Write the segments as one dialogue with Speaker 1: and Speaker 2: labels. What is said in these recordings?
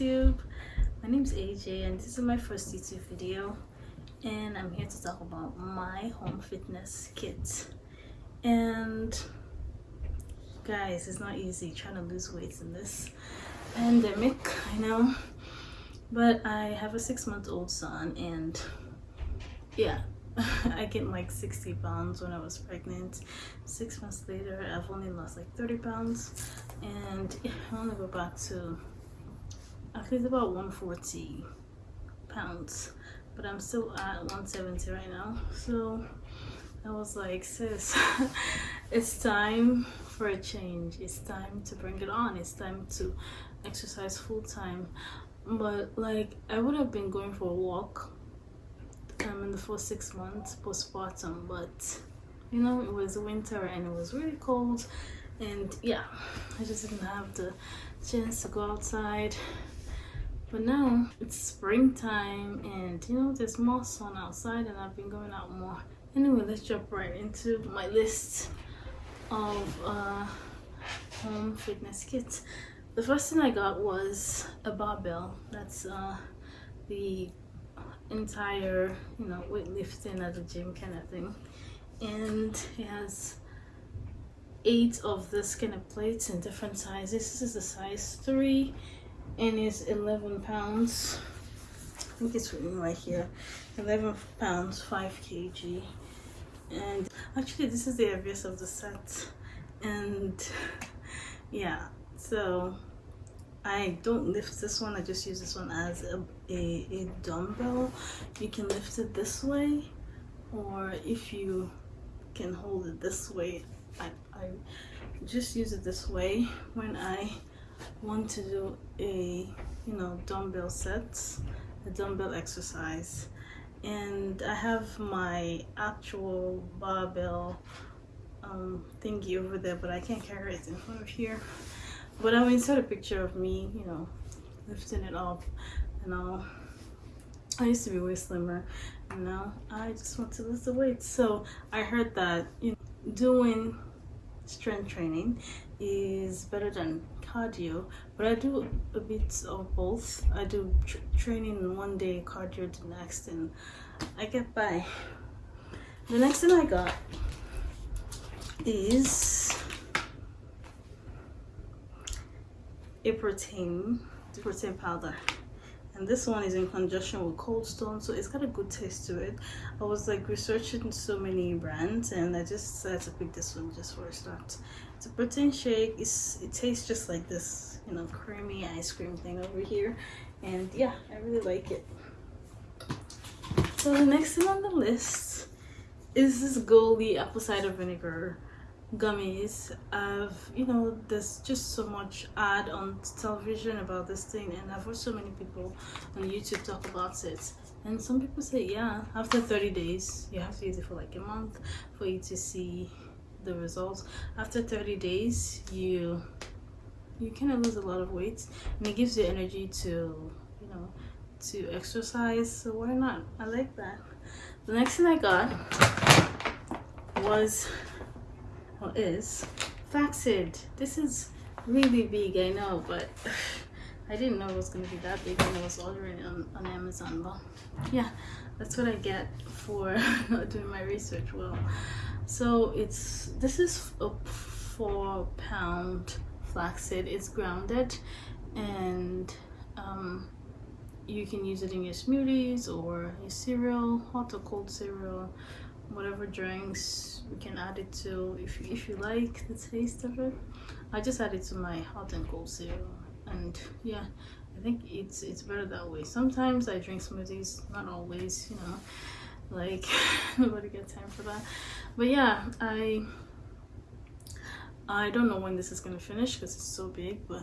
Speaker 1: YouTube. My name is AJ and this is my first YouTube video and I'm here to talk about my home fitness kit. And guys, it's not easy trying to lose weight in this pandemic, I know. But I have a six month old son and yeah, I gained like 60 pounds when I was pregnant. Six months later, I've only lost like 30 pounds and I want to go back to I think about 140 pounds but I'm still at 170 right now. So I was like sis it's time for a change. It's time to bring it on. It's time to exercise full time. But like I would have been going for a walk um, in the first six months postpartum but you know it was winter and it was really cold. And yeah I just didn't have the chance to go outside but now it's springtime and you know there's more sun outside and I've been going out more. Anyway let's jump right into my list of uh, home fitness kits. The first thing I got was a barbell. That's uh, the entire you know weightlifting at the gym kind of thing. And it has eight of this kind of plates in different sizes. This is a size three and it's 11 pounds. I think it's written right here. 11 pounds 5 kg. And actually this is the heaviest of the set. And yeah so I don't lift this one. I just use this one as a, a, a dumbbell. You can lift it this way or if you can hold it this way I, I just use it this way. When I want to do a you know dumbbell sets a dumbbell exercise. And I have my actual barbell um, thingy over there but I can't carry it in front of here. But I'll insert a picture of me you know lifting it up and all. I used to be way slimmer and now I just want to lose the weight. So I heard that you know, doing strength training is better than cardio but i do a bit of both. I do tr training one day cardio the next and i get by. The next thing i got is a protein the protein powder. And this one is in conjunction with cold stone so it's got a good taste to it. I was like researching so many brands and i just decided to pick this one just for a start it's a protein shake it's it tastes just like this you know creamy ice cream thing over here. And yeah i really like it. So the next thing on the list is this Goli apple cider vinegar gummies. I've you know there's just so much ad on television about this thing and i've watched so many people on youtube talk about it. And some people say yeah after 30 days you have to use it for like a month for you to see the results after 30 days you you kind of lose a lot of weight and it gives you energy to you know to exercise so why not i like that the next thing i got was or is Flaxseed. This is really big, I know, but I didn't know it was going to be that big when I was ordering it on, on Amazon. But yeah, that's what I get for not doing my research well. So it's this is a four pound flaxseed. It's grounded and um, you can use it in your smoothies or your cereal, hot or cold cereal whatever drinks we can add it to. If you, if you like the taste of it. I just add it to my hot and cold cereal. And yeah i think it's it's better that way. Sometimes i drink smoothies not always you know like nobody got time for that but yeah i i don't know when this is gonna finish because it's so big but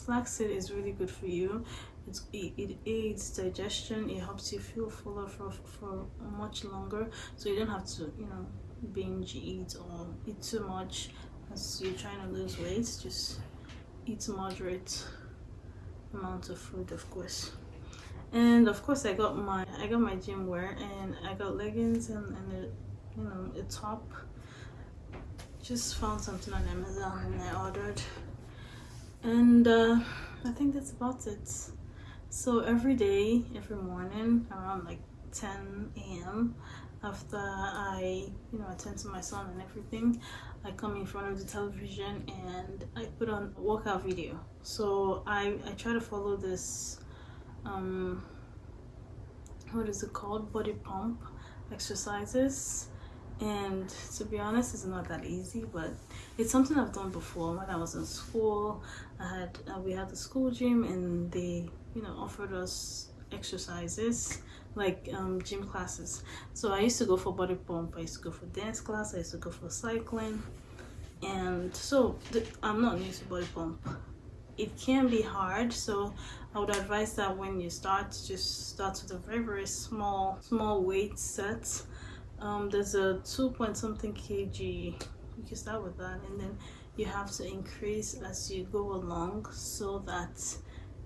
Speaker 1: flaxseed is really good for you. It's, it, it aids digestion it helps you feel fuller for, for much longer. So you don't have to you know binge eat or eat too much. As you're trying to lose weight just eat moderate amount of food of course. And of course i got my i got my gym wear and i got leggings and, and you know a top. Just found something on amazon and i ordered. And uh, i think that's about it. So every day every morning around like 10 a.m after i you know attend to my son and everything i come in front of the television and i put on a workout video. So i i try to follow this um what is it called? Body pump exercises and to be honest it's not that easy but it's something i've done before. When i was in school i had uh, we had the school gym and they you know offered us exercises like um, gym classes. So i used to go for body pump i used to go for dance class i used to go for cycling. And so i'm not new to body pump. It can be hard so i would advise that when you start just start with a very very small small weight set um, there's a 2 point something kg you can start with that and then you have to increase as you go along so that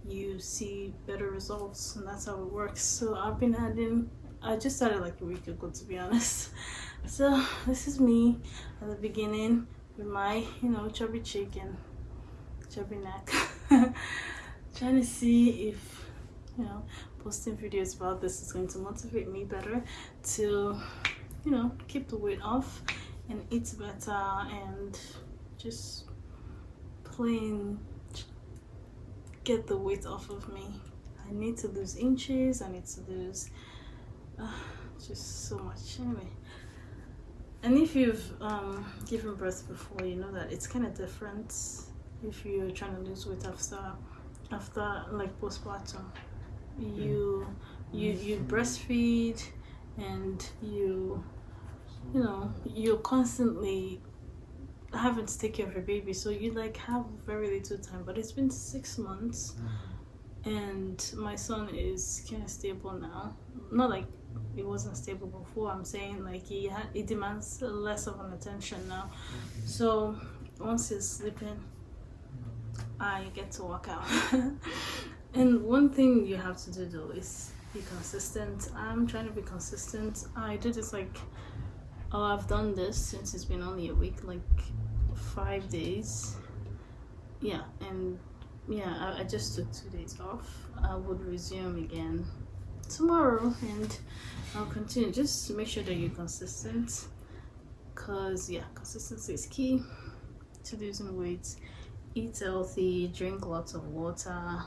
Speaker 1: you see better results and that's how it works. So i've been adding i just started like a week ago to be honest. So this is me at the beginning with my you know chubby chicken chubby neck. Trying to see if you know posting videos about this is going to motivate me better to you know keep the weight off and eat better and just plain get the weight off of me. I need to lose inches i need to lose uh, just so much. Anyway. And if you've um, given birth before you know that it's kind of different if you're trying to lose weight after after like postpartum. You you you breastfeed and you you know you're constantly having to take care of your baby so you like have very little time but it's been six months mm. and my son is kind of stable now. Not like he wasn't stable before i'm saying like he had he demands less of an attention now. Mm-hmm. So once he's sleeping i get to walk out. And one thing you have to do though is be consistent. I'm trying to be consistent. I did this like oh i've done this since it's been only a week like five days. Yeah and yeah I, I just took two days off. I would resume again tomorrow and i'll continue. Just make sure that you're consistent because yeah consistency is key to losing weight. Eat healthy drink lots of water.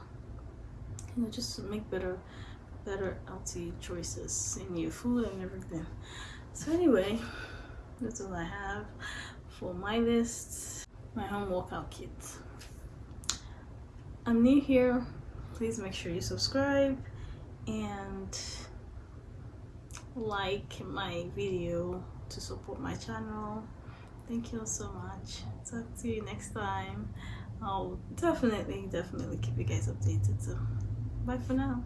Speaker 1: You know just make better better healthy choices in your food and everything so anyway that's all i have for my list my home workout kit. I'm new here. Please make sure you subscribe and like my video to support my channel. Thank you all so much. Talk to you next time. I'll definitely definitely keep you guys updated. So bye for now